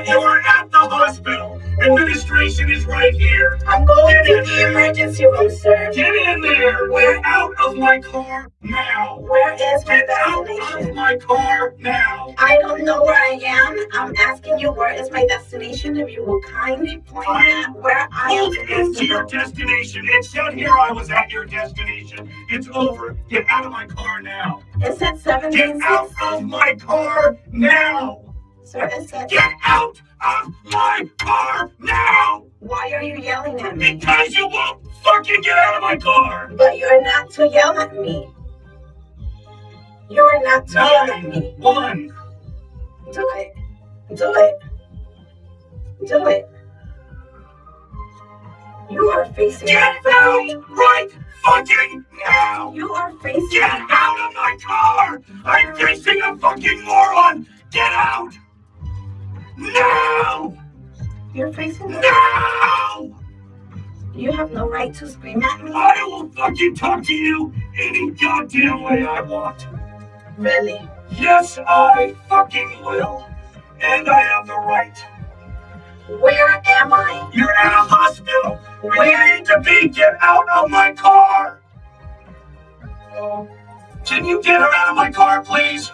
You are at the hospital. Administration is right here. I'm going to the emergency room, sir. Get in there. We're out of my car now. Where is my Get out of my car now. I don't know where I am. I'm asking you where is my destination. If you will kindly point out where I am into your to go. destination. It said here I was at your destination. It's over. Get out of my car now. It said Get out of my car now. Sir, Get out of my car now. why are you yelling at me? Because you won't fucking get out of my car. But you're not to yell at me. You're not to yell at me. Nine, one. Do it. Do it. Do it. You are facing Get out right fucking now. You are facing. Get out of my car. I'm facing a fucking moron. Get out. You're facing. Now. You have no right to scream at me. I will fucking talk to you any goddamn way I want. Really? Yes, I fucking will. And I have the right. Where am I? You're at a hospital. Where you need to be. Get out of my car. Can you get her out of my car, please?